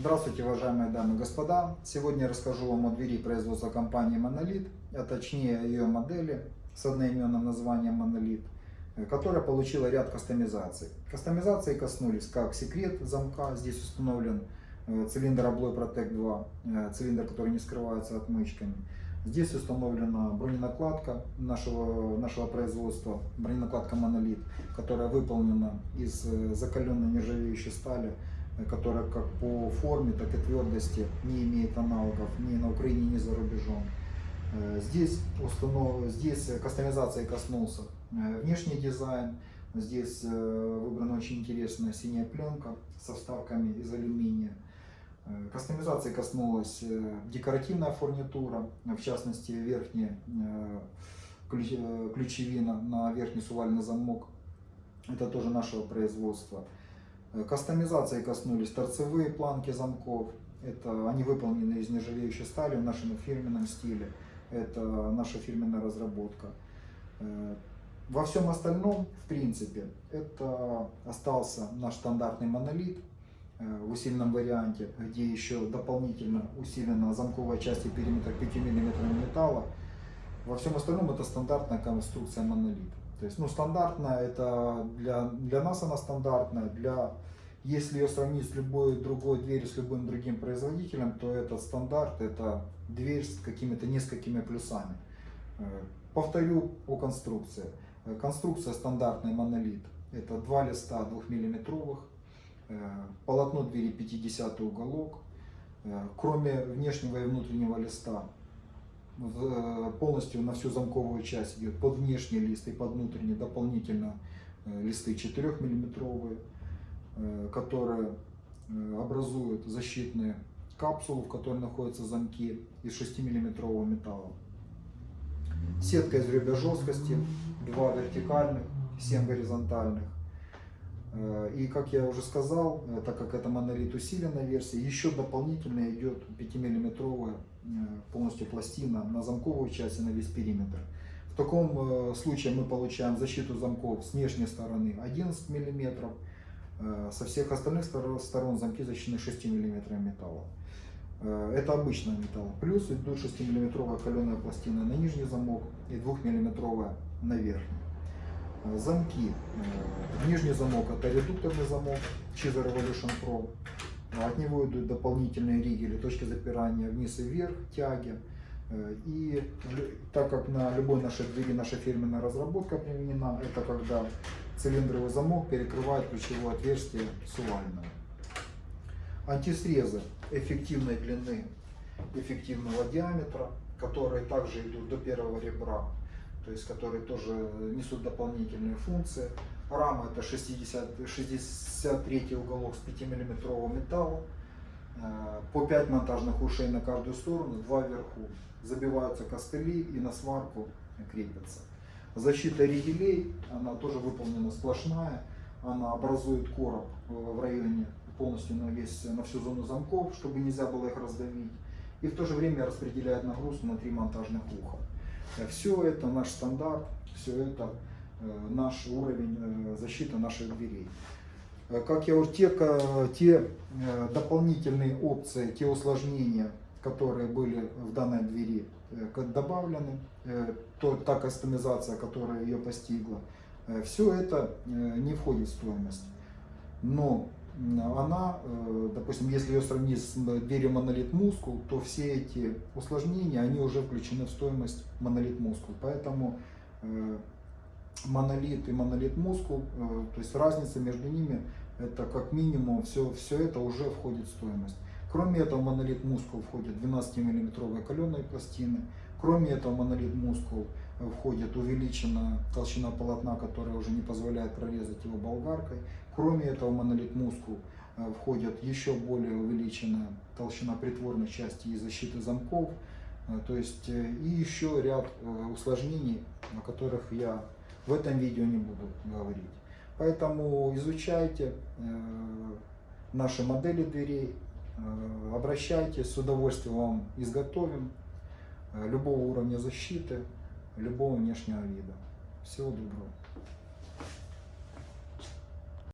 Здравствуйте, уважаемые дамы и господа! Сегодня я расскажу вам о двери производства компании Monolith, а точнее ее модели с одноименным названием Monolith, которая получила ряд кастомизаций. Кастомизации коснулись как секрет замка, здесь установлен э, цилиндр Abloy Protect 2, э, цилиндр, который не скрывается отмычками. Здесь установлена броненакладка нашего, нашего производства, броненакладка Monolith, которая выполнена из э, закаленной нержавеющей стали, которая как по форме, так и твердости не имеет аналогов ни на Украине, ни за рубежом. Э, здесь, установ... Здесь кастомизации коснулся э, внешний дизайн. Здесь э, выбрана очень интересная синяя пленка со вставками из алюминия. Кастомизации коснулась декоративная фурнитура, в частности верхняя ключевина на верхний сувальный замок. Это тоже нашего производства. Э, кастомизации коснулись торцевые планки замков. Это, они выполнены из нержавеющей стали в нашем фирменном стиле. Это наша фирменная разработка. Э, во всем остальном, в принципе, это остался наш стандартный монолит э, в усиленном варианте, где еще дополнительно усилена замковая часть и периметр 5 мм металла. Во всем остальном это стандартная конструкция монолита. То есть, ну, стандартная, это для, для нас она стандартная, для, если ее сравнить с любой другой дверью, с любым другим производителем, то это стандарт, это дверь с какими-то несколькими плюсами. Э, повторю о конструкции. Э, конструкция стандартный монолит. Это два листа 2 миллиметровых, э, полотно двери 50 уголок. Кроме внешнего и внутреннего листа полностью на всю замковую часть идет под внешний лист и под внутренний дополнительно э, листы 4 миллиметровые, э, которые образуют защитные капсулы, в которой находятся замки из 6 миллиметрового металла. Сетка из ребя жесткости, два вертикальных, 7 горизонтальных. И как я уже сказал, так как это монолит усиленная версия, еще дополнительно идет 5-миллиметровая Э, полностью пластина на замковую часть и на весь периметр. В таком э, случае мы получаем защиту замков с внешней стороны 11 мм, э, со всех остальных сторон замки защищены 6 мм металла. Это обычный металл. Плюс идут 6 мм каленая пластина на нижний замок и 2 мм на верхний. Замки. Нижний замок это редукторный замок Chiza Revolution Pro. От него идут дополнительные ригели, точки запирания вниз и вверх, тяги. Э, и так как на любой нашей двери наша фирменная разработка применена, это когда цилиндровый замок перекрывает ключевое отверстие сувального. Антисрезы эффективной длины, эффективного диаметра, которые также идут до первого ребра, то есть которые тоже несут дополнительные функции. Рама это 60, 63 уголок с 5 миллиметрового металла. Э, по 5 монтажных ушей на каждую сторону, 2 вверху. Забиваются костыли и на сварку крепятся. Защита ригелей, она тоже выполнена сплошная. Она образует короб в районе полностью на, весь, на всю зону замков, чтобы нельзя было их раздавить. И в то же время распределяет нагрузку на три монтажных уха. Э, все это наш стандарт, все это Э, наш уровень э, защиты наших дверей. Как я уже те, те дополнительные опции, те усложнения, которые были в данной двери добавлены, то, та кастомизация, которая ее постигла, все это не входит в стоимость. Но она, допустим, если ее сравнить с дверью Monolith Muscle, то все эти усложнения, они уже включены в стоимость Monolith Muscle. Поэтому монолит и монолит мускул, э, то есть разница между ними, это как минимум все, все это уже входит в стоимость. Кроме этого, монолит мускул входит 12 миллиметровые каленые пластины. Кроме этого, монолит мускул э, входит увеличенная толщина полотна, которая уже не позволяет прорезать его болгаркой. Кроме этого, монолит мускул э, входит еще более увеличенная толщина притворной части и защиты замков. То есть и еще ряд усложнений, о которых я в этом видео не буду говорить. Поэтому изучайте э, наши модели дверей, э, обращайтесь, с удовольствием вам изготовим э, любого уровня защиты, любого внешнего вида. Всего доброго.